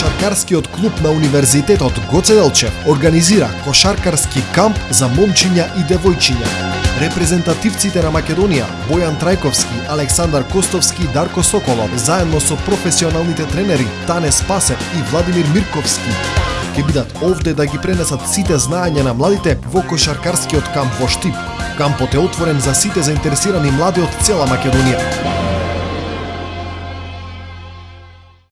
Кошаркарскиот клуб на Универзитетот Гоце Делчев организира кошаркарски камп за момчиња и девојчиња. Репрезентативците на Македонија, Бојан Трајковски, Александар Костовски и Дарко Соколов, заедно со професионалните тренери Тане Спасев и Владимир Мирковски, ќе бидат овде да ги пренесат сите знаења на младите во кошаркарскиот камп во Штип. Кампот е отворен за сите заинтересирани млади од цела Македонија.